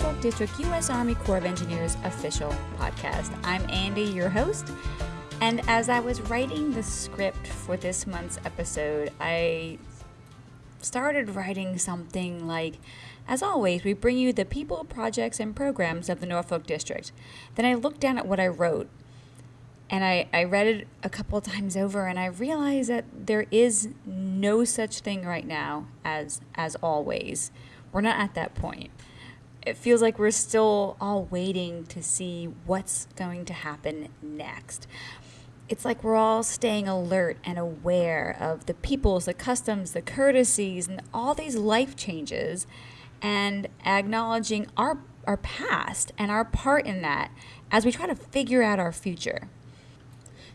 Norfolk District U.S. Army Corps of Engineers official podcast. I'm Andy, your host, and as I was writing the script for this month's episode, I started writing something like, as always, we bring you the people, projects, and programs of the Norfolk District. Then I looked down at what I wrote and I, I read it a couple times over and I realized that there is no such thing right now as as always. We're not at that point. It feels like we're still all waiting to see what's going to happen next. It's like we're all staying alert and aware of the peoples, the customs, the courtesies, and all these life changes and acknowledging our our past and our part in that as we try to figure out our future.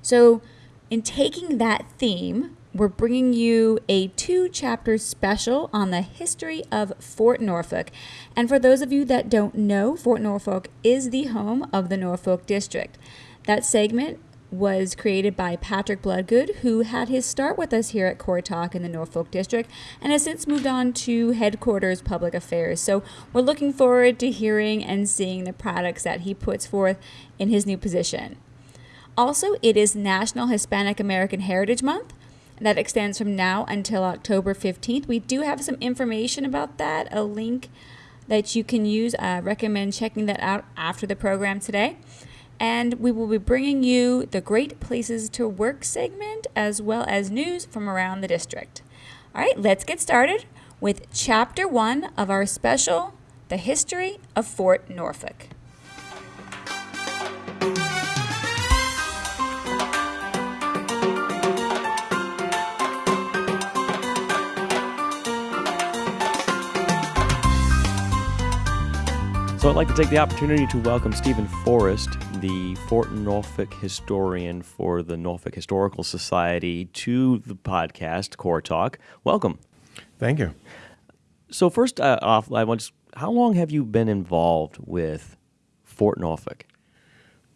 So, in taking that theme, we're bringing you a two chapter special on the history of Fort Norfolk. And for those of you that don't know, Fort Norfolk is the home of the Norfolk District. That segment was created by Patrick Bloodgood, who had his start with us here at Corps Talk in the Norfolk District and has since moved on to Headquarters Public Affairs. So we're looking forward to hearing and seeing the products that he puts forth in his new position. Also, it is National Hispanic American Heritage Month. That extends from now until October 15th. We do have some information about that, a link that you can use. I recommend checking that out after the program today. And we will be bringing you the Great Places to Work segment as well as news from around the district. All right, let's get started with Chapter 1 of our special The History of Fort Norfolk. So I'd like to take the opportunity to welcome Stephen Forrest, the Fort Norfolk historian for the Norfolk Historical Society, to the podcast Corps Talk. Welcome. Thank you. So first uh, off, I want how long have you been involved with Fort Norfolk?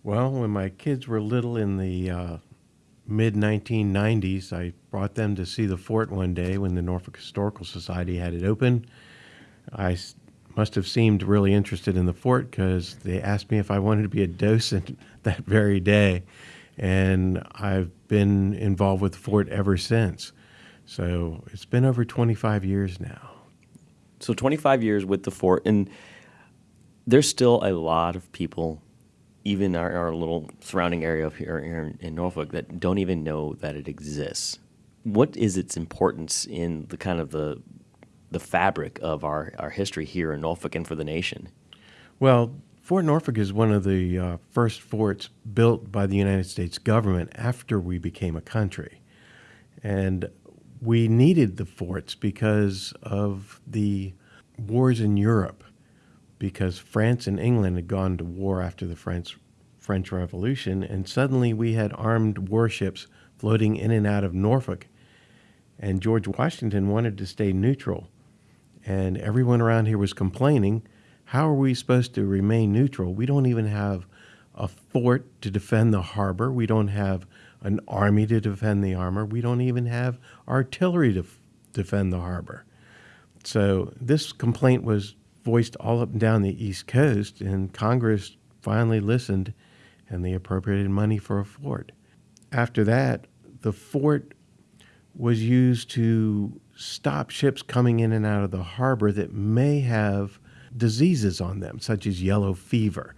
Well, when my kids were little in the uh, mid 1990s, I brought them to see the fort one day when the Norfolk Historical Society had it open. I must have seemed really interested in the fort because they asked me if I wanted to be a docent that very day. And I've been involved with the fort ever since. So it's been over 25 years now. So 25 years with the fort. And there's still a lot of people, even our, our little surrounding area here, here in Norfolk, that don't even know that it exists. What is its importance in the kind of the the fabric of our, our history here in Norfolk and for the nation? Well, Fort Norfolk is one of the uh, first forts built by the United States government after we became a country. And we needed the forts because of the wars in Europe, because France and England had gone to war after the French, French Revolution, and suddenly we had armed warships floating in and out of Norfolk. And George Washington wanted to stay neutral and everyone around here was complaining how are we supposed to remain neutral? We don't even have a fort to defend the harbor. We don't have an army to defend the armor. We don't even have artillery to defend the harbor. So this complaint was voiced all up and down the East Coast, and Congress finally listened and they appropriated money for a fort. After that, the fort was used to stop ships coming in and out of the harbor that may have diseases on them, such as yellow fever,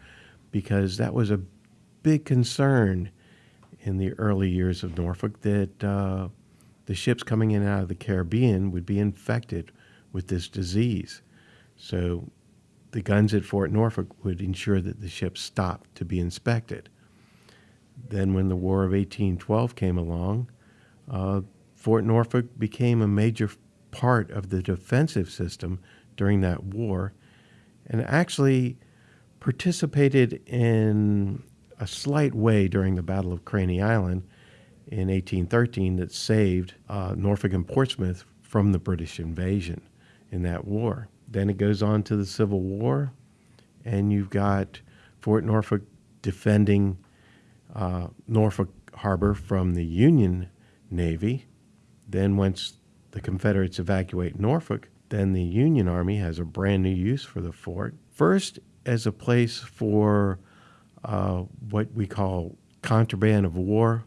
because that was a big concern in the early years of Norfolk that uh, the ships coming in and out of the Caribbean would be infected with this disease. So the guns at Fort Norfolk would ensure that the ships stopped to be inspected. Then, when the War of 1812 came along, uh, Fort Norfolk became a major part of the defensive system during that war and actually participated in a slight way during the Battle of Craney Island in 1813 that saved uh, Norfolk and Portsmouth from the British invasion in that war. Then it goes on to the Civil War, and you've got Fort Norfolk defending uh, Norfolk Harbor from the Union Navy. Then, once the Confederates evacuate Norfolk, then the Union Army has a brand new use for the fort. First, as a place for uh, what we call contraband of war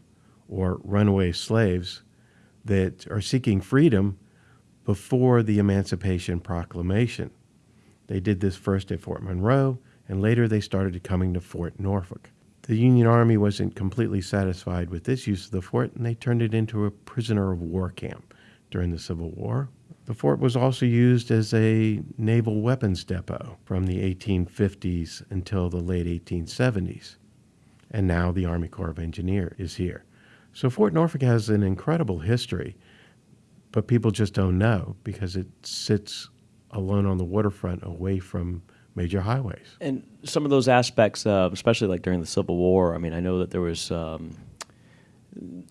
or runaway slaves that are seeking freedom before the Emancipation Proclamation. They did this first at Fort Monroe, and later they started coming to Fort Norfolk. The Union Army wasn't completely satisfied with this use of the fort, and they turned it into a prisoner of war camp during the Civil War. The fort was also used as a naval weapons depot from the 1850s until the late 1870s. And now the Army Corps of Engineers is here. So Fort Norfolk has an incredible history, but people just don't know because it sits alone on the waterfront away from major highways. And some of those aspects, uh, especially like during the Civil War, I mean, I know that there was, um,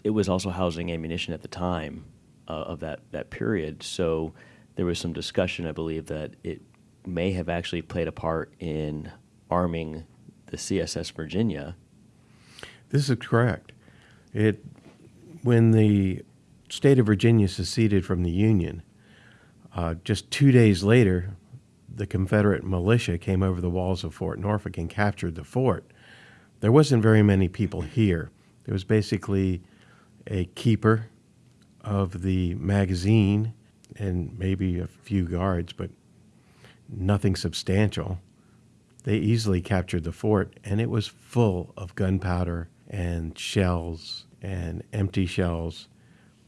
it was also housing ammunition at the time uh, of that, that period. So there was some discussion, I believe, that it may have actually played a part in arming the CSS Virginia. This is correct. It, when the state of Virginia seceded from the Union, uh, just two days later, the Confederate militia came over the walls of Fort Norfolk and captured the fort. There wasn't very many people here. There was basically a keeper of the magazine and maybe a few guards, but nothing substantial. They easily captured the fort, and it was full of gunpowder and shells and empty shells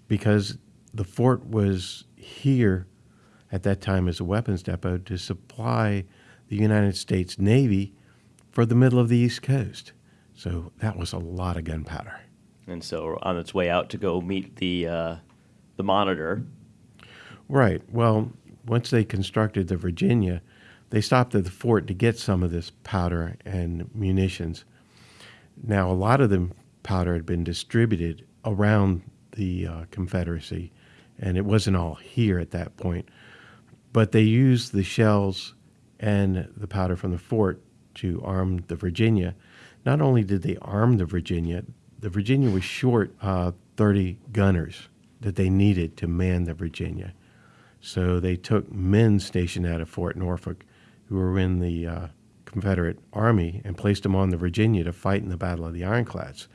because the fort was here at that time as a weapons depot to supply the United States Navy for the middle of the East Coast. So that was a lot of gunpowder. And so on its way out to go meet the, uh, the monitor. Right. Well, once they constructed the Virginia, they stopped at the fort to get some of this powder and munitions. Now, a lot of the powder had been distributed around the uh, Confederacy, and it wasn't all here at that point. But they used the shells and the powder from the fort to arm the Virginia. Not only did they arm the Virginia, the Virginia was short uh, 30 gunners that they needed to man the Virginia. So they took men stationed out of Fort Norfolk who were in the uh, Confederate Army and placed them on the Virginia to fight in the Battle of the Ironclads.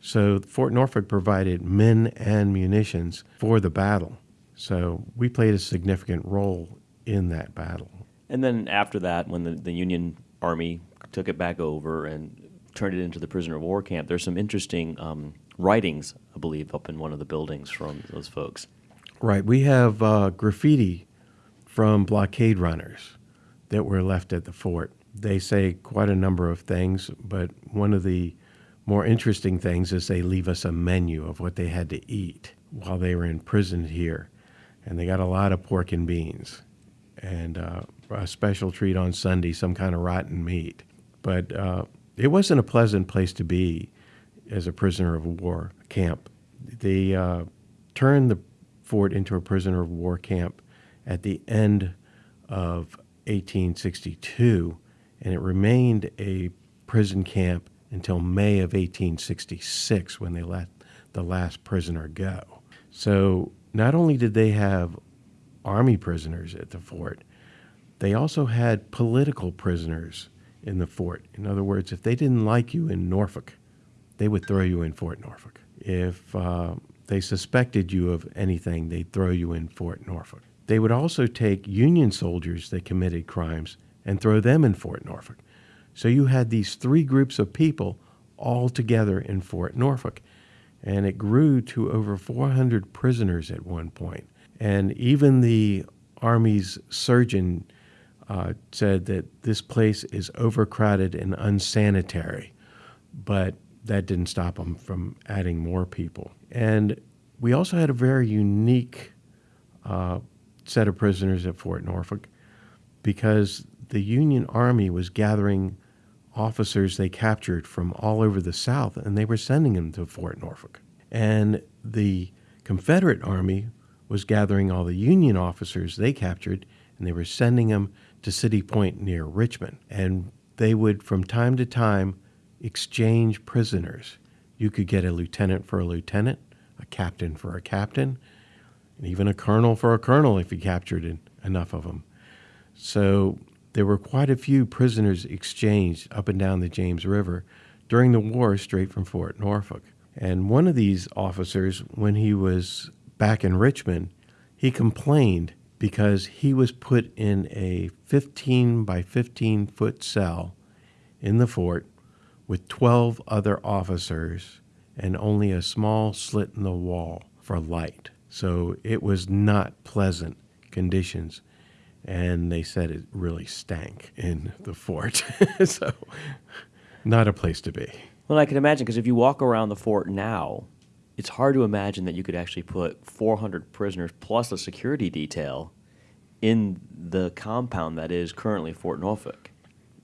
So Fort Norfolk provided men and munitions for the battle. So we played a significant role in that battle. And then after that, when the, the Union Army took it back over and turned it into the prisoner of war camp, there's some interesting um, writings, I believe, up in one of the buildings from those folks. Right. We have uh, graffiti from blockade runners that were left at the fort. They say quite a number of things, but one of the more interesting things is they leave us a menu of what they had to eat while they were imprisoned here. And they got a lot of pork and beans and uh, a special treat on Sunday, some kind of rotten meat. But uh, it wasn't a pleasant place to be as a prisoner of war camp. They uh, turned the fort into a prisoner of war camp at the end of 1862, and it remained a prison camp until May of 1866 when they let the last prisoner go. So not only did they have army prisoners at the fort, they also had political prisoners in the fort. In other words, if they didn't like you in Norfolk, they would throw you in Fort Norfolk. If uh, they suspected you of anything, they'd throw you in Fort Norfolk. They would also take Union soldiers that committed crimes and throw them in Fort Norfolk. So you had these three groups of people all together in Fort Norfolk. And it grew to over 400 prisoners at one point. And even the Army's surgeon uh, said that this place is overcrowded and unsanitary. But that didn't stop them from adding more people. And we also had a very unique uh, set of prisoners at Fort Norfolk because the Union Army was gathering officers they captured from all over the South, and they were sending them to Fort Norfolk. And the Confederate Army was gathering all the Union officers they captured, and they were sending them to City Point near Richmond. And they would, from time to time, exchange prisoners. You could get a lieutenant for a lieutenant, a captain for a captain, and even a colonel for a colonel if you captured enough of them. So there were quite a few prisoners exchanged up and down the James River during the war straight from Fort Norfolk. And one of these officers, when he was back in Richmond, he complained because he was put in a 15 by 15 foot cell in the fort with 12 other officers and only a small slit in the wall for light. So it was not pleasant conditions. And they said it really stank in the fort. so, not a place to be. Well, I can imagine because if you walk around the fort now, it's hard to imagine that you could actually put 400 prisoners plus a security detail in the compound that is currently Fort Norfolk.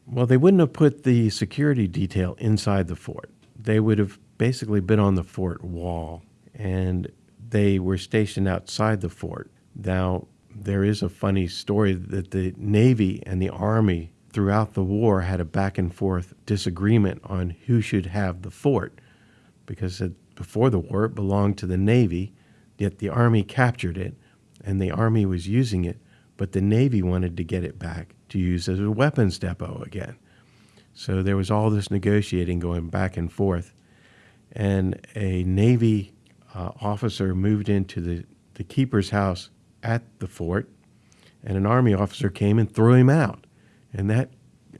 Well, they wouldn't have put the security detail inside the fort. They would have basically been on the fort wall, and they were stationed outside the fort. Now, there is a funny story that the Navy and the Army throughout the war had a back and forth disagreement on who should have the fort because it, before the war it belonged to the Navy, yet the Army captured it and the Army was using it, but the Navy wanted to get it back to use as a weapons depot again. So there was all this negotiating going back and forth. And a Navy uh, officer moved into the, the keeper's house at the fort, and an Army officer came and threw him out. And that,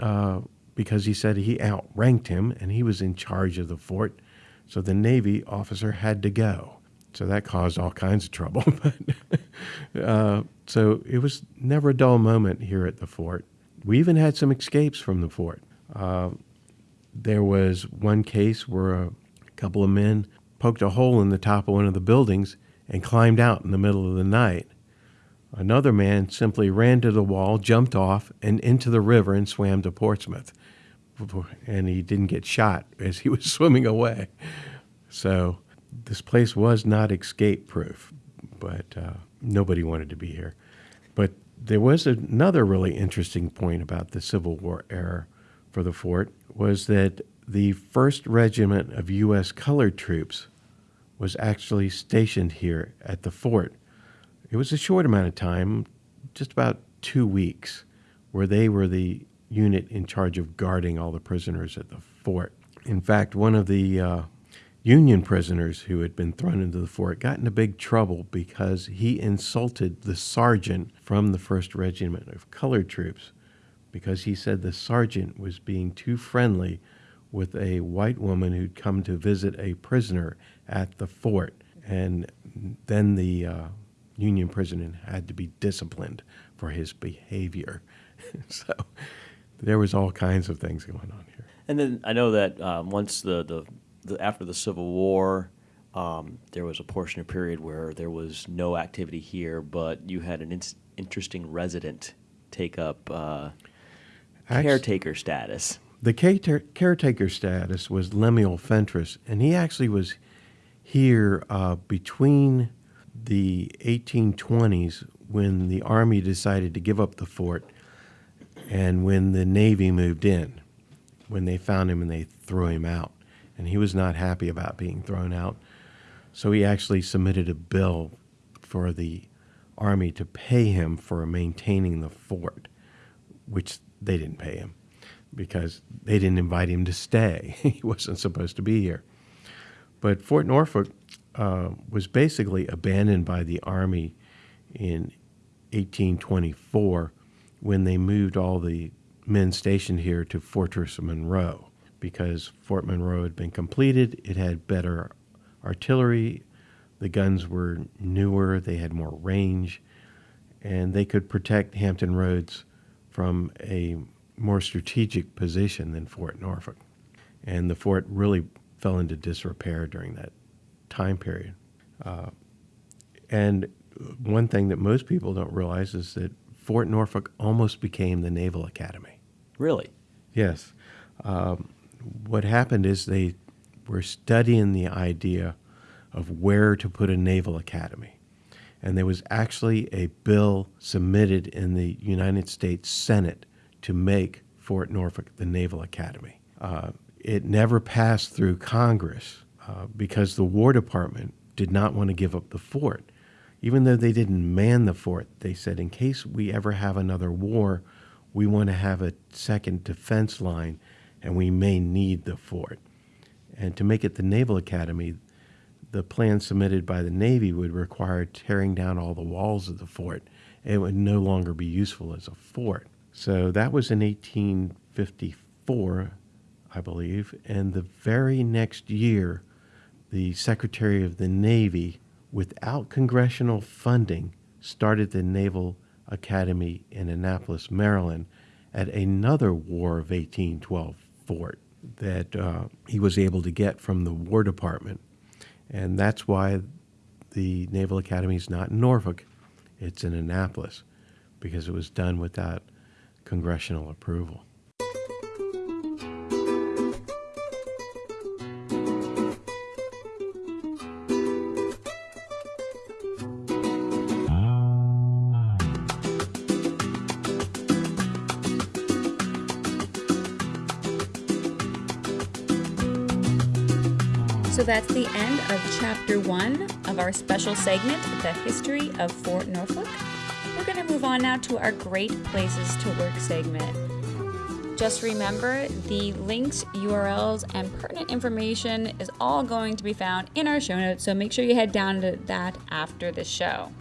uh, because he said he outranked him and he was in charge of the fort. So the Navy officer had to go. So that caused all kinds of trouble. uh, so it was never a dull moment here at the fort. We even had some escapes from the fort. Uh, there was one case where a couple of men poked a hole in the top of one of the buildings and climbed out in the middle of the night. Another man simply ran to the wall, jumped off, and into the river and swam to Portsmouth. And he didn't get shot as he was swimming away. So this place was not escape proof, but uh, nobody wanted to be here. But there was another really interesting point about the Civil War era for the fort was that the first regiment of U.S. colored troops was actually stationed here at the fort. It was a short amount of time, just about two weeks, where they were the unit in charge of guarding all the prisoners at the fort. In fact, one of the uh, Union prisoners who had been thrown into the fort got into big trouble because he insulted the sergeant from the 1st Regiment of Colored Troops because he said the sergeant was being too friendly with a white woman who'd come to visit a prisoner at the fort. And then the uh, Union prisoner had to be disciplined for his behavior. so there was all kinds of things going on here. And then I know that um, once the, the the, after the Civil War, um, there was a portion of period where there was no activity here, but you had an in- interesting resident take up uh, Actually, caretaker status. The caretaker status was Lemuel Fentress, and he actually was here uh, between the 1820s when the Army decided to give up the fort and when the Navy moved in, when they found him and they threw him out and he was not happy about being thrown out. So he actually submitted a bill for the Army to pay him for maintaining the fort, which they didn't pay him because they didn't invite him to stay. he wasn't supposed to be here. But Fort Norfolk uh, was basically abandoned by the Army in 1824 when they moved all the men stationed here to Fortress Monroe because Fort Monroe had been completed. It had better artillery. The guns were newer, they had more range, and they could protect Hampton Roads from a more strategic position than Fort Norfolk. And the fort really fell into disrepair during that time period. Uh, and one thing that most people don't realize is that Fort Norfolk almost became the Naval Academy. Really? Yes. Um, what happened is they were studying the idea of where to put a naval academy. And there was actually a bill submitted in the United States Senate to make Fort Norfolk the Naval Academy. Uh, it never passed through Congress uh, because the War Department did not want to give up the fort. even though they didn't man the fort, they said, in case we ever have another war, we want to have a second defense line and we may need the fort. And to make it the Naval Academy, the plan submitted by the Navy would require tearing down all the walls of the fort. It would no longer be useful as a fort. So that was in 1854, I believe. And the very next year, the Secretary of the Navy, without congressional funding, started the Naval Academy in Annapolis, Maryland, at another War of 1812 fort that uh, he was able to get from the War Department. And that's why the Naval Academy is not in Norfolk, it's in Annapolis, because it was done without congressional approval. So that's the end of chapter one of our special segment, The History of Fort Norfolk. We're going to move on now to our Great Places to Work segment. Just remember the links, URLs, and pertinent information is all going to be found in our show notes, so make sure you head down to that after the show.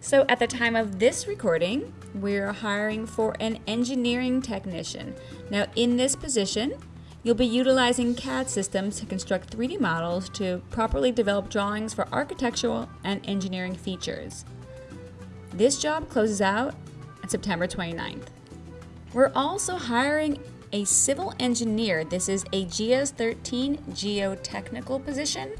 So, at the time of this recording, we're hiring for an engineering technician. Now, in this position, You'll be utilizing CAD systems to construct 3D models to properly develop drawings for architectural and engineering features. This job closes out on September 29th. We're also hiring a civil engineer. This is a GS 13 geotechnical position.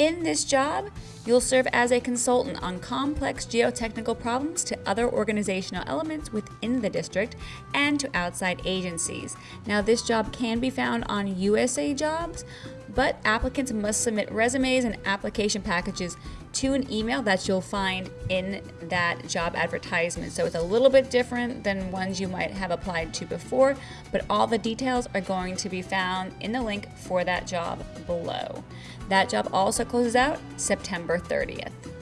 In this job, you'll serve as a consultant on complex geotechnical problems to other organizational elements within the district and to outside agencies. Now, this job can be found on USA Jobs, but applicants must submit resumes and application packages to an email that you'll find in that job advertisement. So it's a little bit different than ones you might have applied to before, but all the details are going to be found in the link for that job below. That job also closes out September 30th.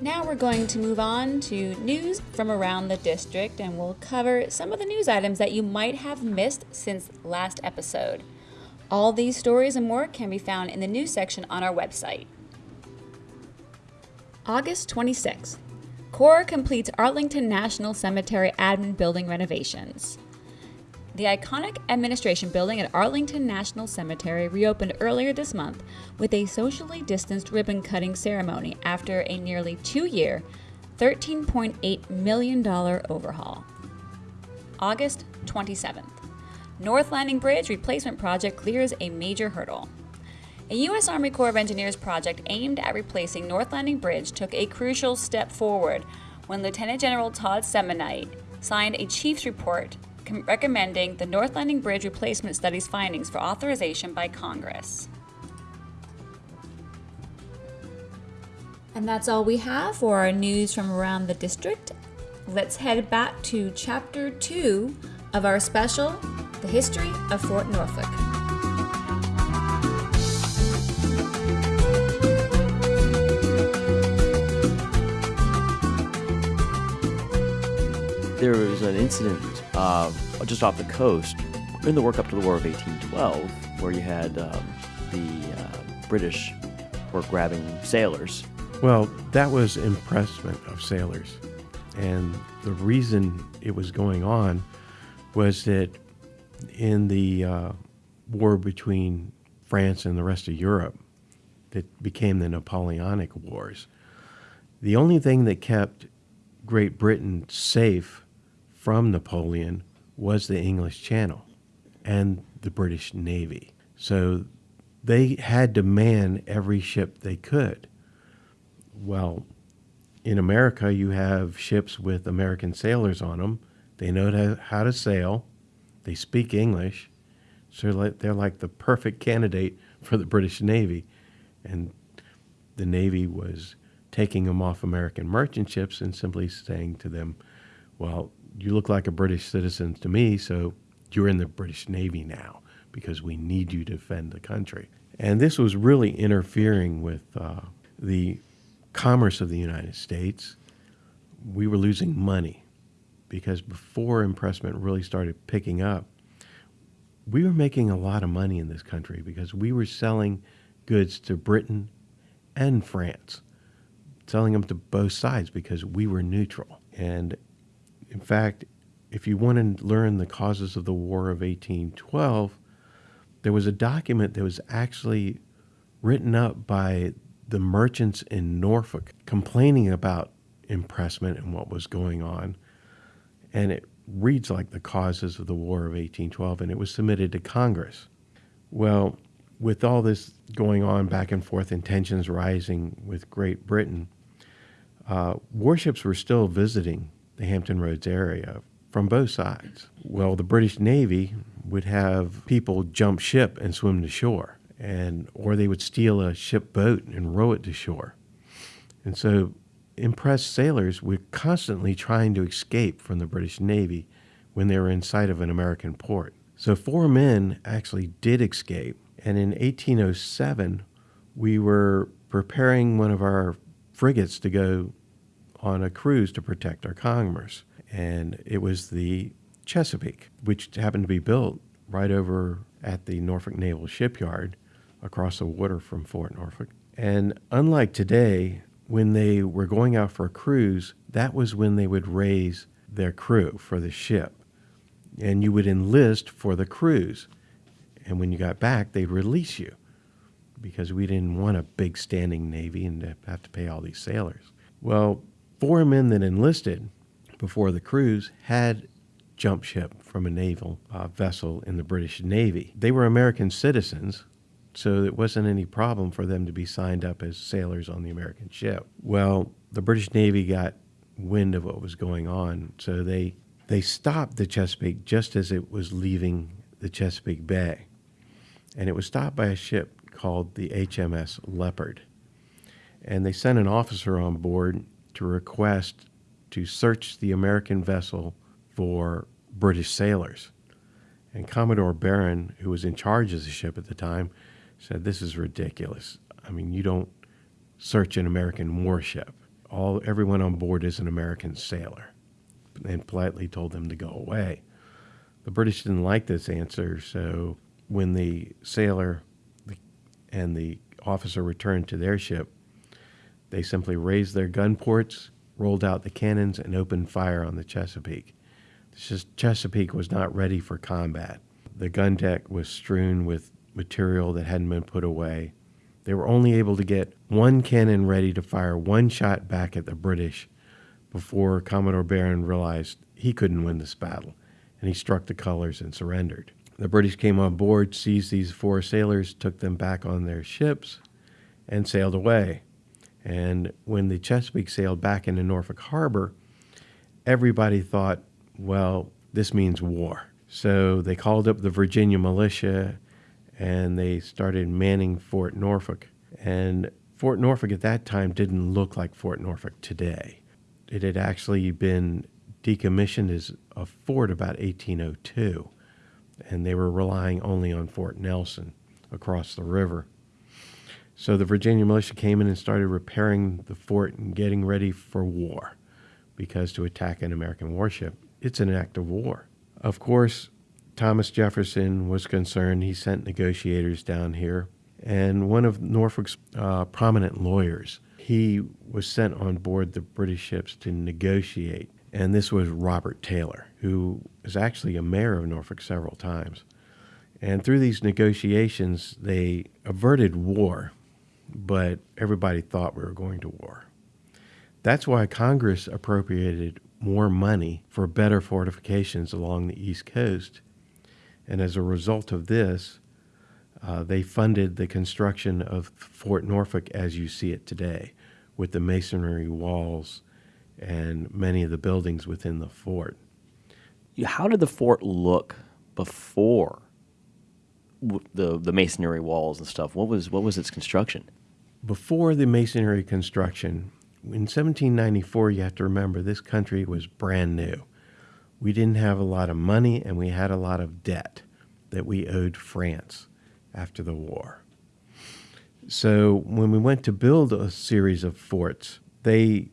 Now we're going to move on to news from around the district and we'll cover some of the news items that you might have missed since last episode. All these stories and more can be found in the news section on our website. August 26th. Corps completes Arlington National Cemetery admin building renovations. The iconic administration building at Arlington National Cemetery reopened earlier this month with a socially distanced ribbon cutting ceremony after a nearly two year, $13.8 million overhaul. August 27th. North Landing Bridge replacement project clears a major hurdle. A U.S. Army Corps of Engineers project aimed at replacing North Landing Bridge took a crucial step forward when Lieutenant General Todd Semonite signed a chief's report recommending the North Landing Bridge Replacement Study's findings for authorization by Congress. And that's all we have for our news from around the district. Let's head back to Chapter 2 of our special, The History of Fort Norfolk. There was an incident uh, just off the coast in the work up to the War of 1812 where you had um, the uh, British were grabbing sailors. Well, that was impressment of sailors. And the reason it was going on was that in the uh, war between France and the rest of Europe, that became the Napoleonic Wars, the only thing that kept Great Britain safe from Napoleon was the English Channel and the British Navy. So they had to man every ship they could. Well, in America, you have ships with American sailors on them. They know how to sail, they speak English, so they're like the perfect candidate for the British Navy. And the Navy was taking them off American merchant ships and simply saying to them, well, you look like a British citizen to me, so you're in the British Navy now because we need you to defend the country. And this was really interfering with uh, the commerce of the United States. We were losing money because before impressment really started picking up, we were making a lot of money in this country because we were selling goods to Britain and France, selling them to both sides because we were neutral. And in fact, if you want to learn the causes of the War of 1812, there was a document that was actually written up by the merchants in Norfolk complaining about impressment and what was going on. And it reads like the causes of the War of 1812, and it was submitted to Congress. Well, with all this going on back and forth and tensions rising with Great Britain, uh, warships were still visiting the Hampton Roads area from both sides. Well, the British Navy would have people jump ship and swim to shore, and or they would steal a ship boat and row it to shore. And so impressed sailors were constantly trying to escape from the British Navy when they were in sight of an American port. So four men actually did escape, and in 1807 we were preparing one of our frigates to go on a cruise to protect our commerce. And it was the Chesapeake, which happened to be built right over at the Norfolk Naval Shipyard across the water from Fort Norfolk. And unlike today, when they were going out for a cruise, that was when they would raise their crew for the ship. And you would enlist for the cruise. And when you got back, they'd release you because we didn't want a big standing Navy and have to pay all these sailors. Well, four men that enlisted before the cruise had jump ship from a naval uh, vessel in the British Navy. They were American citizens, so it wasn't any problem for them to be signed up as sailors on the American ship. Well, the British Navy got wind of what was going on, so they they stopped the Chesapeake just as it was leaving the Chesapeake Bay. And it was stopped by a ship called the HMS Leopard. And they sent an officer on board to request to search the American vessel for British sailors. And Commodore Barron, who was in charge of the ship at the time, said, This is ridiculous. I mean, you don't search an American warship. All everyone on board is an American sailor. And politely told them to go away. The British didn't like this answer, so when the sailor and the officer returned to their ship, they simply raised their gun ports, rolled out the cannons, and opened fire on the Chesapeake. The Chesapeake was not ready for combat. The gun deck was strewn with material that hadn't been put away. They were only able to get one cannon ready to fire one shot back at the British before Commodore Barron realized he couldn't win this battle, and he struck the colors and surrendered. The British came on board, seized these four sailors, took them back on their ships, and sailed away. And when the Chesapeake sailed back into Norfolk Harbor, everybody thought, well, this means war. So they called up the Virginia militia and they started manning Fort Norfolk. And Fort Norfolk at that time didn't look like Fort Norfolk today. It had actually been decommissioned as a fort about 1802, and they were relying only on Fort Nelson across the river. So the Virginia militia came in and started repairing the fort and getting ready for war because to attack an American warship, it's an act of war. Of course, Thomas Jefferson was concerned. He sent negotiators down here. And one of Norfolk's uh, prominent lawyers, he was sent on board the British ships to negotiate. And this was Robert Taylor, who was actually a mayor of Norfolk several times. And through these negotiations, they averted war but everybody thought we were going to war. That's why Congress appropriated more money for better fortifications along the East Coast. And as a result of this, uh, they funded the construction of Fort Norfolk as you see it today, with the masonry walls and many of the buildings within the fort. How did the fort look before the the masonry walls and stuff? What was what was its construction? Before the masonry construction, in 1794, you have to remember this country was brand new. We didn't have a lot of money and we had a lot of debt. that we owed France after the war. So when we went to build a series of forts, they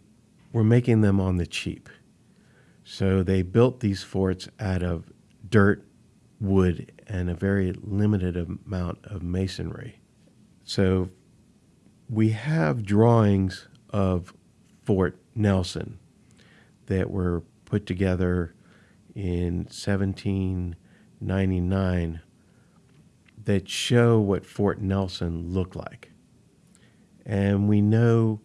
were making them on the cheap. So they built these forts out of dirt, wood, and a very limited amount of masonry. So we have drawings of Fort Nelson that were put together in 1799 that show what Fort Nelson looked like. And we know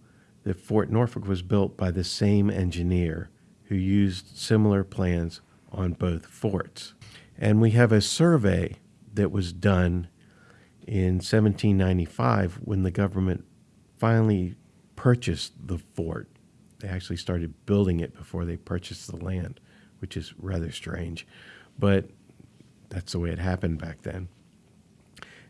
that Fort Norfolk was built by the same engineer who used similar plans on both forts. And we have a survey that was done in 1795 when the government finally purchased the fort. They actually started building it before they purchased the land, which is rather strange. But that's the way it happened back then.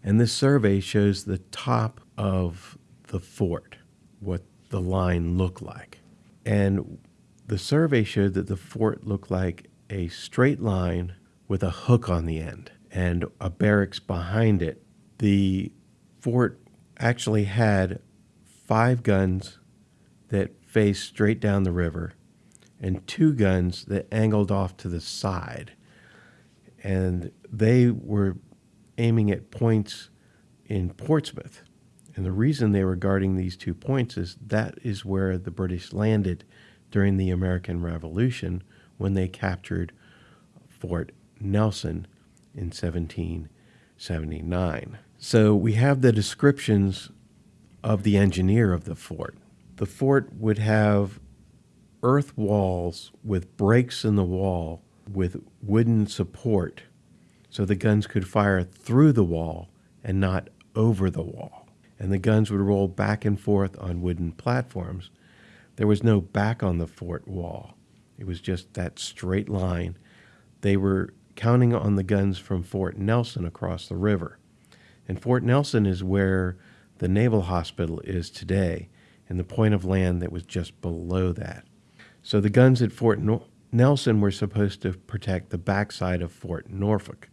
And this survey shows the top of the fort, what the line looked like. And the survey showed that the fort looked like a straight line with a hook on the end and a barracks behind it. The fort actually had five guns that faced straight down the river and two guns that angled off to the side. And they were aiming at points in Portsmouth. And the reason they were guarding these two points is that is where the British landed during the American Revolution when they captured Fort Nelson in 1779. So we have the descriptions of the engineer of the fort. The fort would have earth walls with breaks in the wall with wooden support so the guns could fire through the wall and not over the wall. And the guns would roll back and forth on wooden platforms there was no back on the fort wall. It was just that straight line. They were counting on the guns from Fort Nelson across the river. And Fort Nelson is where the Naval Hospital is today, and the point of land that was just below that. So the guns at Fort no- Nelson were supposed to protect the backside of Fort Norfolk.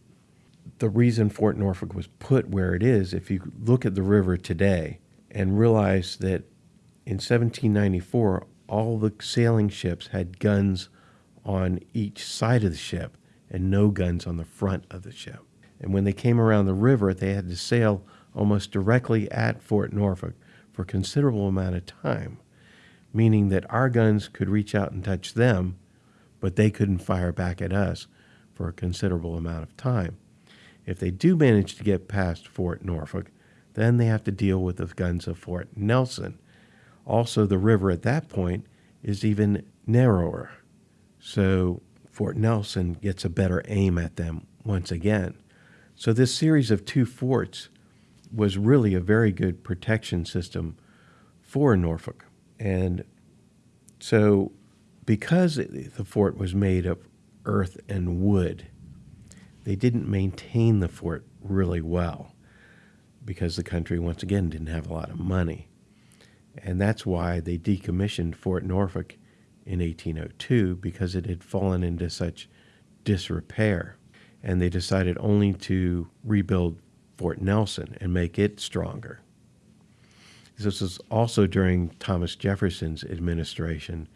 The reason Fort Norfolk was put where it is, if you look at the river today and realize that in 1794, all the sailing ships had guns on each side of the ship and no guns on the front of the ship. And when they came around the river, they had to sail almost directly at Fort Norfolk for a considerable amount of time, meaning that our guns could reach out and touch them, but they couldn't fire back at us for a considerable amount of time. If they do manage to get past Fort Norfolk, then they have to deal with the guns of Fort Nelson, also, the river at that point is even narrower. So Fort Nelson gets a better aim at them once again. So, this series of two forts was really a very good protection system for Norfolk. And so, because the fort was made of earth and wood, they didn't maintain the fort really well because the country, once again, didn't have a lot of money. And that's why they decommissioned Fort Norfolk in 1802 because it had fallen into such disrepair. And they decided only to rebuild Fort Nelson and make it stronger. This was also during Thomas Jefferson's administration,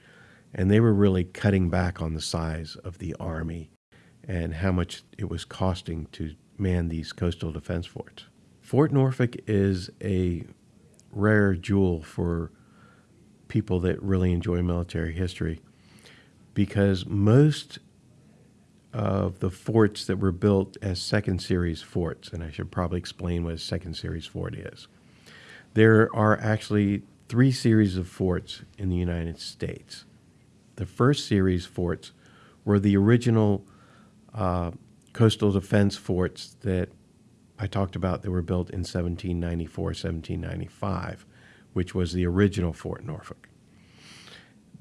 and they were really cutting back on the size of the Army and how much it was costing to man these coastal defense forts. Fort Norfolk is a rare jewel for people that really enjoy military history because most of the forts that were built as second series forts, and I should probably explain what a second series fort is. There are actually three series of forts in the United States. The first series forts were the original uh, coastal defense forts that I talked about that were built in 1794, 1795, which was the original Fort Norfolk.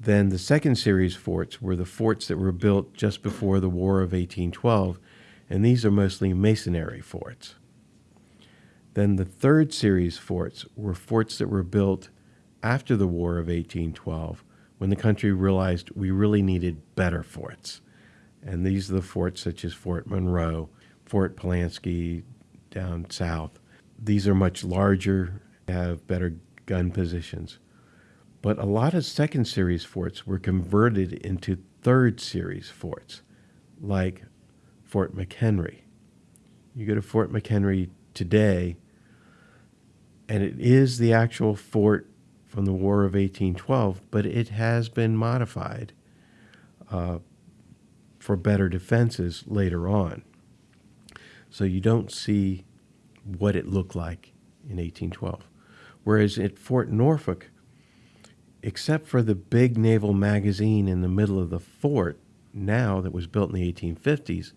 Then the second series forts were the forts that were built just before the War of 1812, and these are mostly masonry forts. Then the third series forts were forts that were built after the War of 1812 when the country realized we really needed better forts. And these are the forts such as Fort Monroe, Fort Pulaski down south. These are much larger, have better gun positions. But a lot of second series forts were converted into third series forts, like Fort McHenry. You go to Fort McHenry today, and it is the actual fort from the War of 1812, but it has been modified uh, for better defenses later on. So you don't see what it looked like in 1812. Whereas at Fort Norfolk, except for the big naval magazine in the middle of the fort now that was built in the 1850s,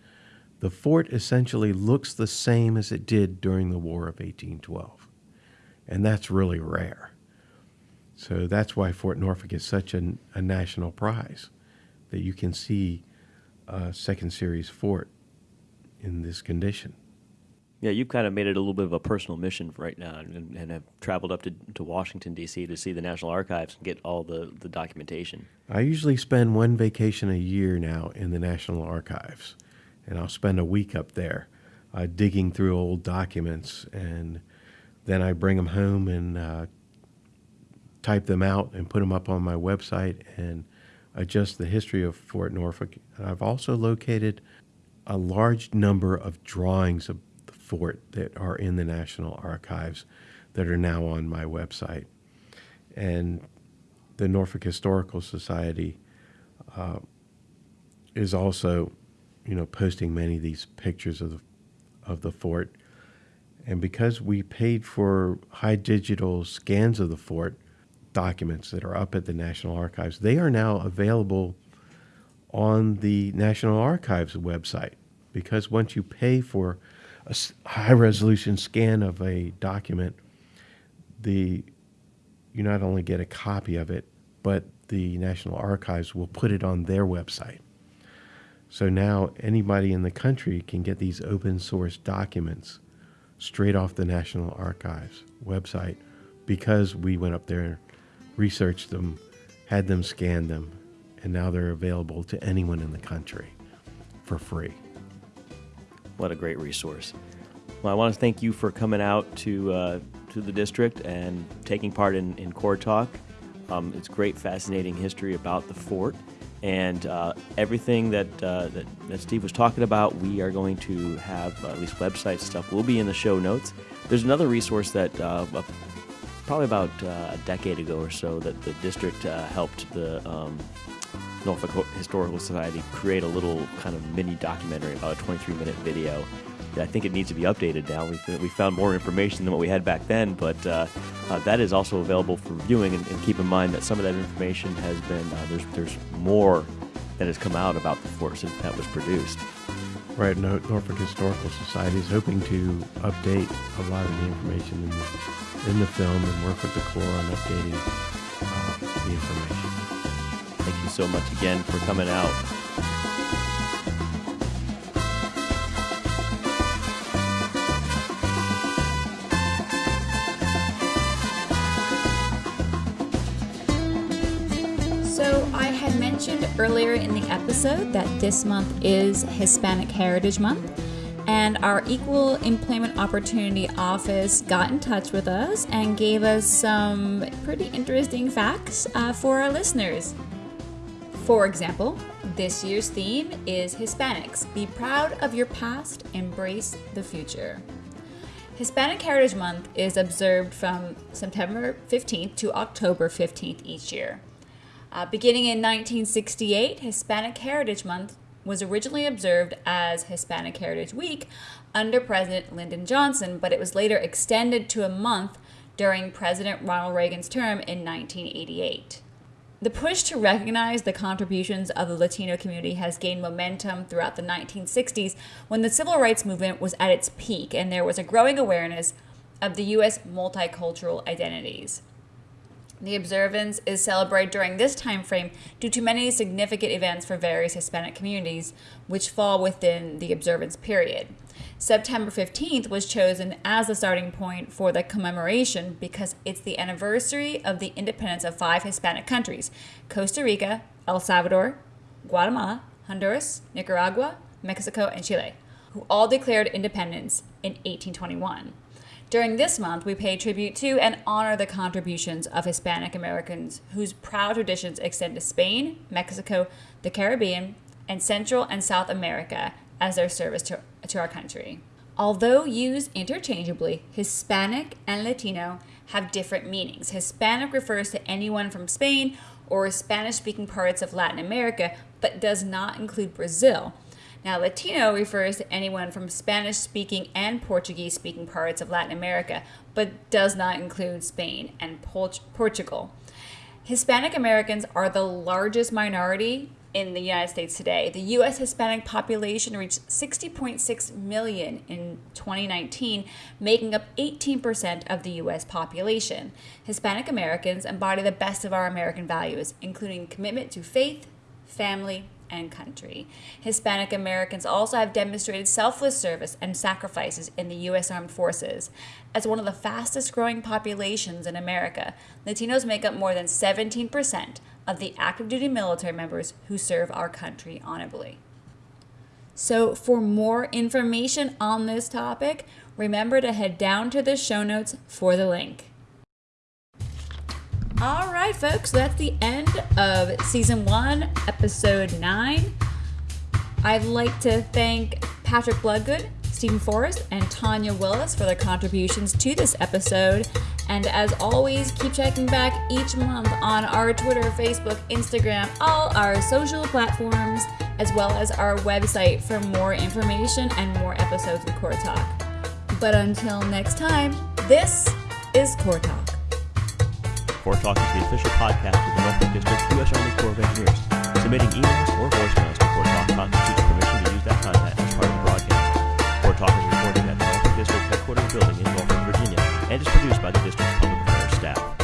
the fort essentially looks the same as it did during the War of 1812. And that's really rare. So that's why Fort Norfolk is such a, a national prize, that you can see a second series fort in this condition. Yeah, you've kind of made it a little bit of a personal mission right now and, and have traveled up to, to Washington, D.C. to see the National Archives and get all the, the documentation. I usually spend one vacation a year now in the National Archives, and I'll spend a week up there uh, digging through old documents, and then I bring them home and uh, type them out and put them up on my website and adjust the history of Fort Norfolk. I've also located a large number of drawings of fort that are in the National Archives that are now on my website. And the Norfolk Historical Society uh, is also, you know, posting many of these pictures of the, of the fort. And because we paid for high digital scans of the fort, documents that are up at the National Archives, they are now available on the National Archives website. Because once you pay for a high resolution scan of a document, the you not only get a copy of it, but the National Archives will put it on their website. So now anybody in the country can get these open source documents straight off the National Archives website because we went up there, researched them, had them scan them, and now they're available to anyone in the country for free. What a great resource. Well, I want to thank you for coming out to uh, to the district and taking part in, in Corps Talk. Um, it's great, fascinating history about the fort. And uh, everything that, uh, that, that Steve was talking about, we are going to have uh, at least website stuff will be in the show notes. There's another resource that uh, probably about uh, a decade ago or so that the district helped the um, Norfolk Historical Society create a little kind of mini documentary, about a 23 minute video. I think it needs to be updated now. We, we found more information than what we had back then, but uh, uh, that is also available for viewing. And, and, keep in mind that some of that information has been uh, there's there's more that has come out about the fort since that was produced. Right, Norfolk Historical Society is hoping to update a lot of the information in the, in the film and work with the Corps on updating uh, the information. So much again for coming out. So, I had mentioned earlier in the episode that this month is Hispanic Heritage Month and our Equal Employment Opportunity Office got in touch with us and gave us some pretty interesting facts uh, for our listeners. For example, this year's theme is Hispanics. Be proud of your past, embrace the future. Hispanic Heritage Month is observed from September 15th to October 15th each year. Uh, beginning in 1968, Hispanic Heritage Month was originally observed as Hispanic Heritage Week under President Lyndon Johnson, but it was later extended to a month during President Ronald Reagan's term in 1988. The push to recognize the contributions of the Latino community has gained momentum throughout the 1960s when the civil rights movement was at its peak and there was a growing awareness of the U.S. multicultural identities. The observance is celebrated during this time frame due to many significant events for various Hispanic communities, which fall within the observance period. September 15th was chosen as the starting point for the commemoration because it's the anniversary of the independence of five Hispanic countries Costa Rica, El Salvador, Guatemala, Honduras, Nicaragua, Mexico, and Chile. who all declared independence in 1821. During this month, we pay tribute to and honor the contributions of Hispanic Americans whose proud traditions extend to Spain, Mexico, the Caribbean, and Central and South America as their service to, to our country. Although used interchangeably, Hispanic and Latino have different meanings. Hispanic refers to anyone from Spain or Spanish speaking parts of Latin America, but does not include Brazil. Now, Latino refers to anyone from Spanish speaking and Portuguese speaking parts of Latin America, but does not include Spain and Portugal. Hispanic Americans are the largest minority in the United States today. The U.S. Hispanic population reached 60.6 million in 2019, making up 18% of the U.S. population. Hispanic Americans embody the best of our American values, including commitment to faith, family, and country. Hispanic Americans also have demonstrated selfless service and sacrifices in the U.S. Armed Forces. As one of the fastest growing populations in America, Latinos make up more than 17% of the active duty military members who serve our country honorably. So, for more information on this topic, remember to head down to the show notes for the link. All right, folks, that's the end of season one, episode nine. I'd like to thank Patrick Bloodgood, Stephen Forrest, and Tanya Willis for their contributions to this episode. And as always, keep checking back each month on our Twitter, Facebook, Instagram, all our social platforms, as well as our website for more information and more episodes of Corps Talk. But until next time, this is Corps Talk. Corps Talk is the official podcast of the Norfolk District U.S. Army Corps of Engineers. Submitting emails or voicemails to Corps Talk constitutes headquarters building in Norfolk, Virginia, and is produced by the district's public affairs staff.